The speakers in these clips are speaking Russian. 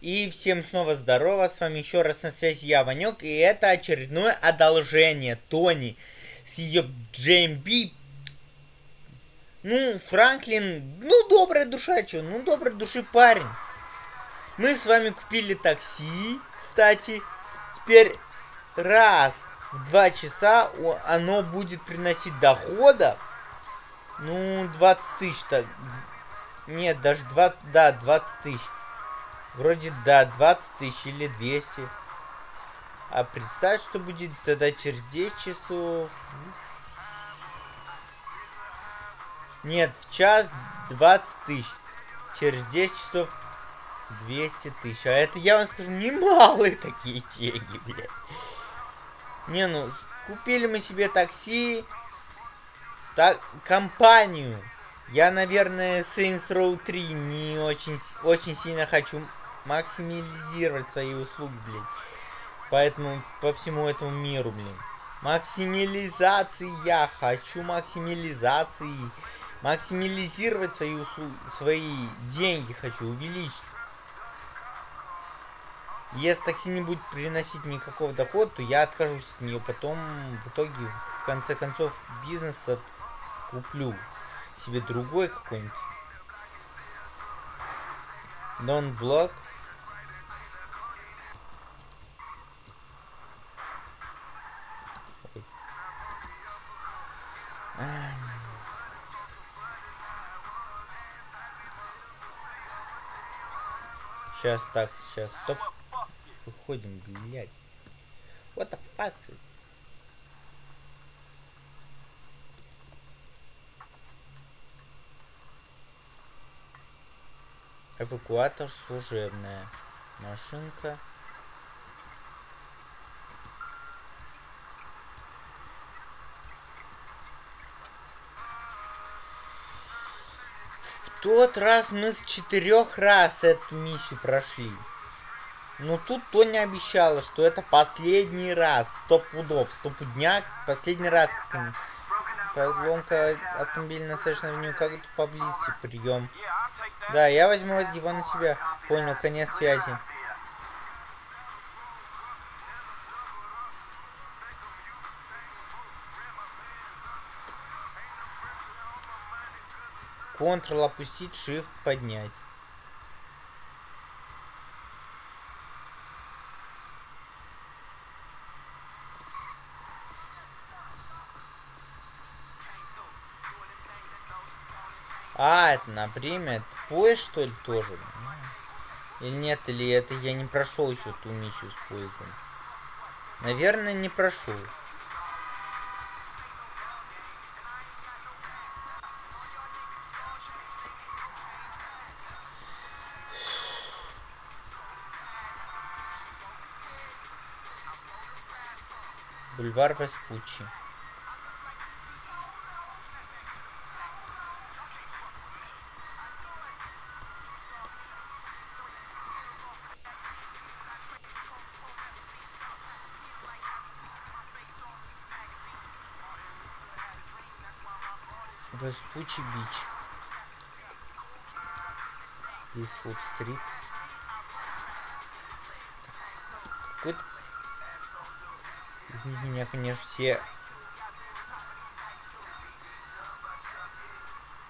И всем снова здорово, с вами еще раз на связи я, Ванек, и это очередное одолжение Тони с ее JMB. Ну, Франклин, ну, добрая душа, что, ну, доброй души парень. Мы с вами купили такси, кстати, теперь раз в два часа оно будет приносить дохода, ну, 20 тысяч, так, нет, даже 20, да, 20 тысяч. Вроде да, 20 тысяч или 200. А представь, что будет тогда через 10 часов. Нет, в час 20 тысяч. Через 10 часов 200 тысяч. А это, я вам скажу, немалые такие деньги, блядь. Не, ну, купили мы себе такси. Так, компанию. Я, наверное, Saints Row 3 не очень, очень сильно хочу максимализировать свои услуги, блин. Поэтому по всему этому миру, блин. Максимализации я хочу максимализации. Максимализировать свои услуги, свои деньги хочу увеличить. Если такси не будет приносить никакого дохода, то я откажусь от нее. Потом, в итоге, в конце концов, бизнес куплю себе другой какой-нибудь. Don't block. Сейчас так, сейчас, стоп. Выходим, блядь. What the? Эвакуатор служебная. Машинка. Тот раз мы с четырех раз эту миссию прошли. Но тут Тоня обещала, что это последний раз. Сто пудов, сто пудняк. Последний раз, как они. Поломка автомобиля на Session Avenue, как тут поблизости, прием. Да, я возьму его на себя. Понял, конец связи. Ctrl опустить, Shift поднять. А, это на время, поезд, что ли, тоже? Или нет, или это я не прошел еще ту миссию с поездом? Наверное, не прошел. Бульвар Веспуччи. Веспучи Бич. Лисфуд Стрит. Какой-то... Извините меня, конечно, все...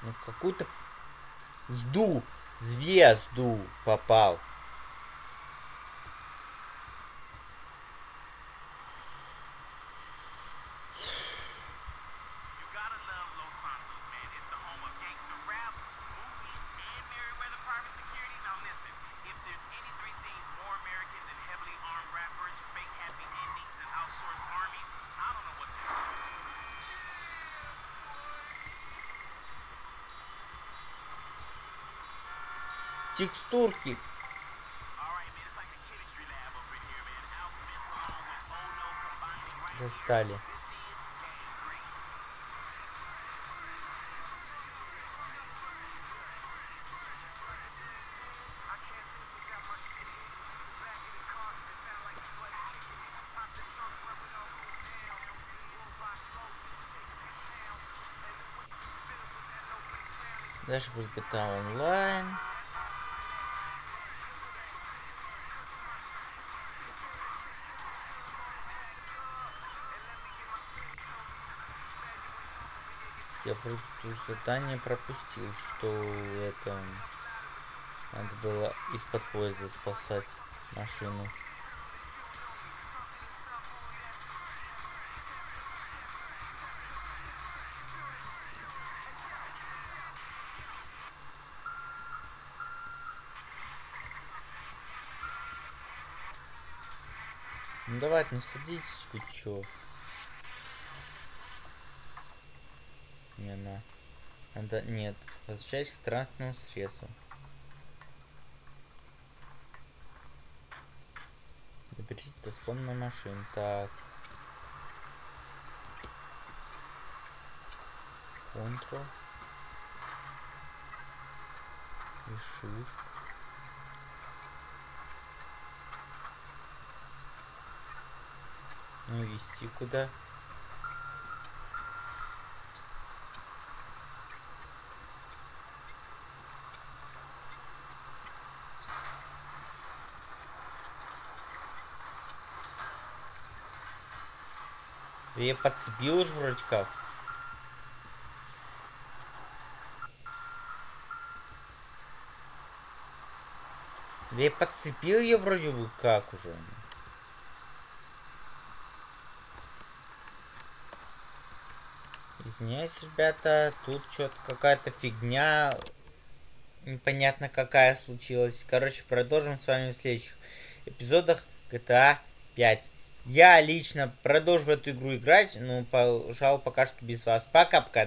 Ну, в какую-то... Сду! Звезду попал. Текстурки. Достали. Дальше будет GTA онлайн. Я просто задание пропустил, что это... Надо было из-под поезда спасать машину. Ну давайте, не садитесь, вы чё? Не, на. Надо, нет. Возвращайся к транспортному средству. Доберитесь до сломанной машины. Так. Ctrl. И Shift. Ну, вести куда? Я подцепил уже вроде как. Я подцепил ее вроде бы как уже. Извиняюсь, ребята, тут что-то какая-то фигня. Непонятно какая случилась. Короче, продолжим с вами в следующих эпизодах GTA 5. Я лично продолжу в эту игру играть, но, пожалуй, пока что без вас. Пока-пока.